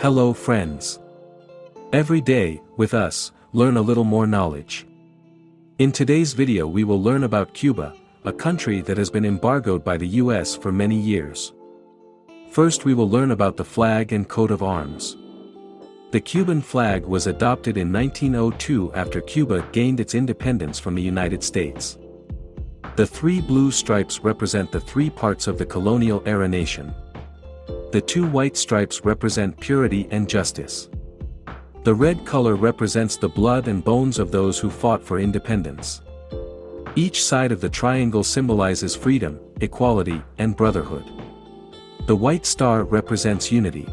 Hello friends. Every day, with us, learn a little more knowledge. In today's video we will learn about Cuba, a country that has been embargoed by the US for many years. First we will learn about the flag and coat of arms. The Cuban flag was adopted in 1902 after Cuba gained its independence from the United States. The three blue stripes represent the three parts of the colonial-era nation. The two white stripes represent purity and justice. The red color represents the blood and bones of those who fought for independence. Each side of the triangle symbolizes freedom, equality, and brotherhood. The white star represents unity.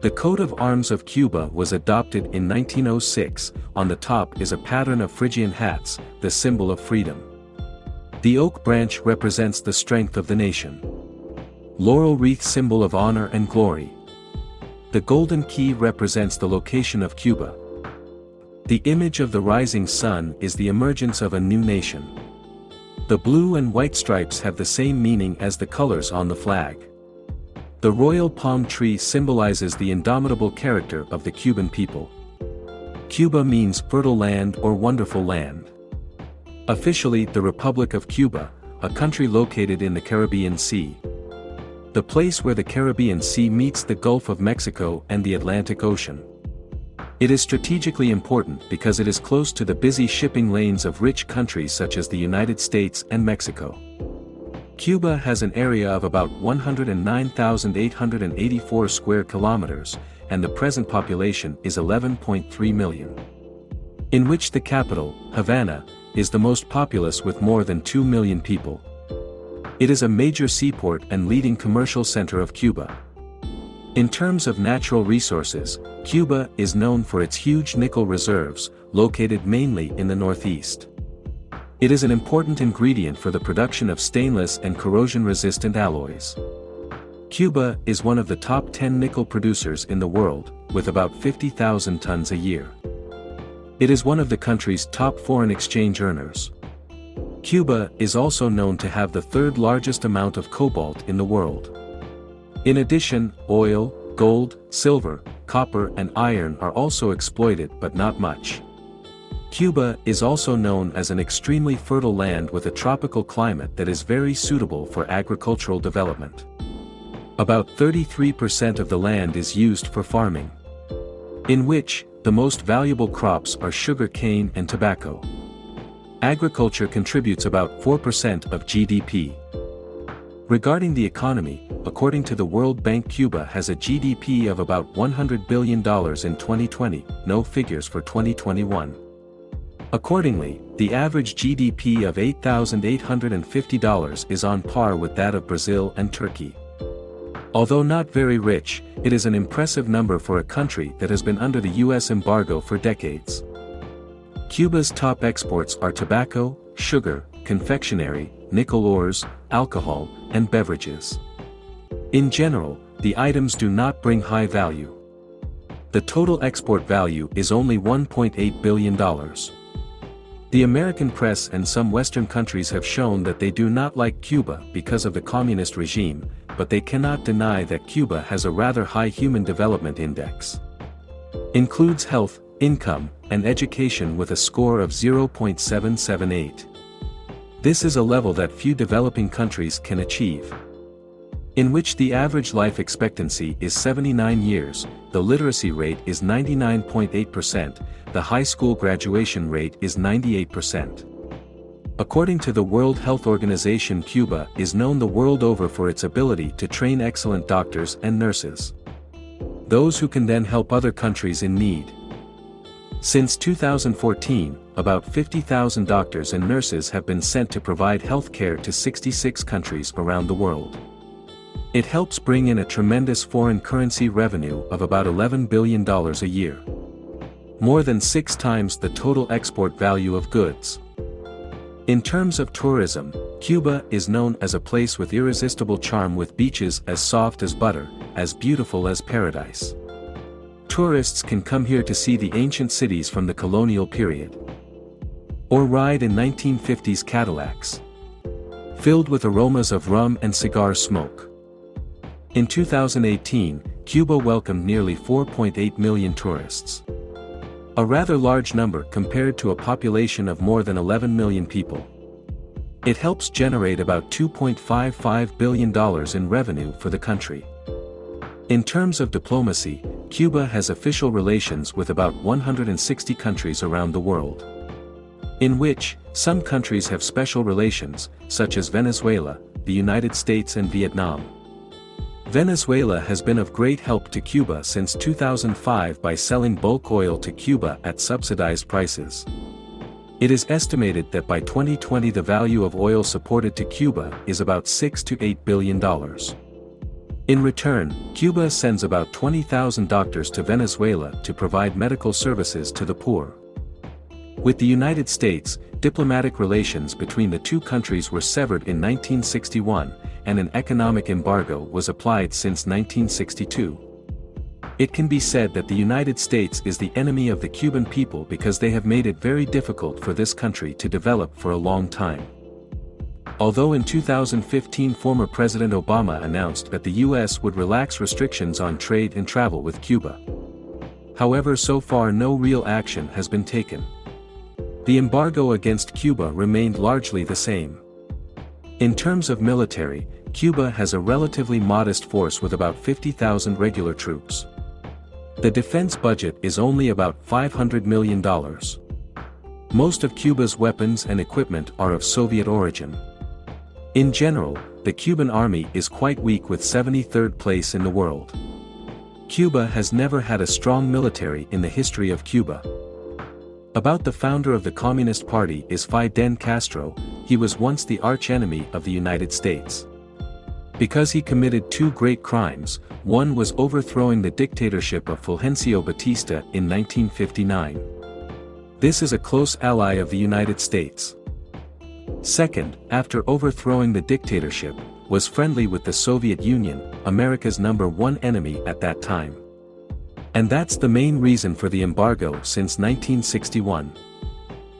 The coat of arms of Cuba was adopted in 1906, on the top is a pattern of Phrygian hats, the symbol of freedom. The oak branch represents the strength of the nation. Laurel wreath symbol of honor and glory. The golden key represents the location of Cuba. The image of the rising sun is the emergence of a new nation. The blue and white stripes have the same meaning as the colors on the flag. The royal palm tree symbolizes the indomitable character of the Cuban people. Cuba means fertile land or wonderful land. Officially the Republic of Cuba, a country located in the Caribbean Sea. The place where the Caribbean Sea meets the Gulf of Mexico and the Atlantic Ocean. It is strategically important because it is close to the busy shipping lanes of rich countries such as the United States and Mexico. Cuba has an area of about 109,884 square kilometers, and the present population is 11.3 million. In which the capital, Havana, is the most populous with more than 2 million people. It is a major seaport and leading commercial center of Cuba. In terms of natural resources, Cuba is known for its huge nickel reserves, located mainly in the northeast. It is an important ingredient for the production of stainless and corrosion-resistant alloys. Cuba is one of the top 10 nickel producers in the world, with about 50,000 tons a year. It is one of the country's top foreign exchange earners. Cuba is also known to have the third largest amount of cobalt in the world. In addition, oil, gold, silver, copper and iron are also exploited but not much. Cuba is also known as an extremely fertile land with a tropical climate that is very suitable for agricultural development. About 33% of the land is used for farming. In which, the most valuable crops are sugar cane and tobacco. Agriculture contributes about 4% of GDP. Regarding the economy, according to the World Bank Cuba has a GDP of about $100 billion in 2020, no figures for 2021. Accordingly, the average GDP of $8,850 is on par with that of Brazil and Turkey. Although not very rich, it is an impressive number for a country that has been under the US embargo for decades. Cuba's top exports are tobacco, sugar, confectionery, nickel ores, alcohol, and beverages. In general, the items do not bring high value. The total export value is only $1.8 billion. The American press and some Western countries have shown that they do not like Cuba because of the communist regime, but they cannot deny that Cuba has a rather high Human Development Index. Includes health, income, and education with a score of 0.778. This is a level that few developing countries can achieve. In which the average life expectancy is 79 years, the literacy rate is 99.8%, the high school graduation rate is 98%. According to the World Health Organization Cuba is known the world over for its ability to train excellent doctors and nurses. Those who can then help other countries in need. Since 2014, about 50,000 doctors and nurses have been sent to provide health care to 66 countries around the world. It helps bring in a tremendous foreign currency revenue of about $11 billion a year. More than six times the total export value of goods. In terms of tourism, Cuba is known as a place with irresistible charm with beaches as soft as butter, as beautiful as paradise. Tourists can come here to see the ancient cities from the colonial period. Or ride in 1950s Cadillacs. Filled with aromas of rum and cigar smoke. In 2018, Cuba welcomed nearly 4.8 million tourists. A rather large number compared to a population of more than 11 million people. It helps generate about $2.55 billion in revenue for the country. In terms of diplomacy, Cuba has official relations with about 160 countries around the world. In which, some countries have special relations, such as Venezuela, the United States and Vietnam. Venezuela has been of great help to Cuba since 2005 by selling bulk oil to Cuba at subsidized prices. It is estimated that by 2020 the value of oil supported to Cuba is about 6 to 8 billion dollars. In return, Cuba sends about 20,000 doctors to Venezuela to provide medical services to the poor. With the United States, diplomatic relations between the two countries were severed in 1961, and an economic embargo was applied since 1962. It can be said that the United States is the enemy of the Cuban people because they have made it very difficult for this country to develop for a long time. Although in 2015 former President Obama announced that the U.S. would relax restrictions on trade and travel with Cuba. However so far no real action has been taken. The embargo against Cuba remained largely the same. In terms of military, Cuba has a relatively modest force with about 50,000 regular troops. The defense budget is only about $500 million. Most of Cuba's weapons and equipment are of Soviet origin. In general, the Cuban army is quite weak with 73rd place in the world. Cuba has never had a strong military in the history of Cuba. About the founder of the Communist Party is Fidel Castro, he was once the archenemy of the United States. Because he committed two great crimes, one was overthrowing the dictatorship of Fulgencio Batista in 1959. This is a close ally of the United States. Second, after overthrowing the dictatorship, was friendly with the Soviet Union, America's number one enemy at that time. And that's the main reason for the embargo since 1961.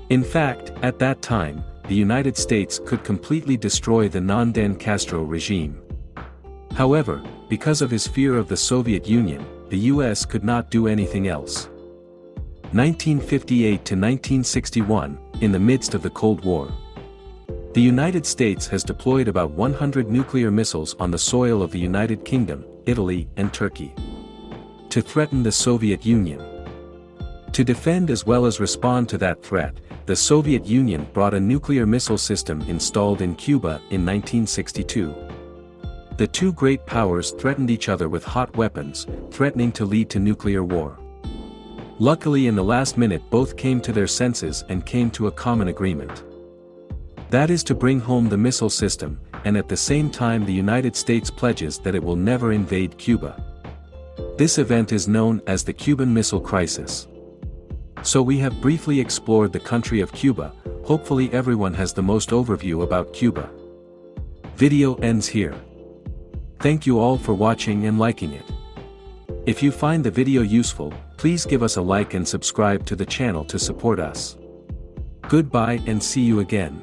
In fact, at that time, the United States could completely destroy the non-Dan Castro regime. However, because of his fear of the Soviet Union, the US could not do anything else. 1958 to 1961, in the midst of the Cold War. The United States has deployed about 100 nuclear missiles on the soil of the United Kingdom, Italy and Turkey. To threaten the Soviet Union. To defend as well as respond to that threat, the Soviet Union brought a nuclear missile system installed in Cuba in 1962. The two great powers threatened each other with hot weapons, threatening to lead to nuclear war. Luckily in the last minute both came to their senses and came to a common agreement. That is to bring home the missile system, and at the same time the United States pledges that it will never invade Cuba. This event is known as the Cuban Missile Crisis. So we have briefly explored the country of Cuba, hopefully everyone has the most overview about Cuba. Video ends here. Thank you all for watching and liking it. If you find the video useful, please give us a like and subscribe to the channel to support us. Goodbye and see you again.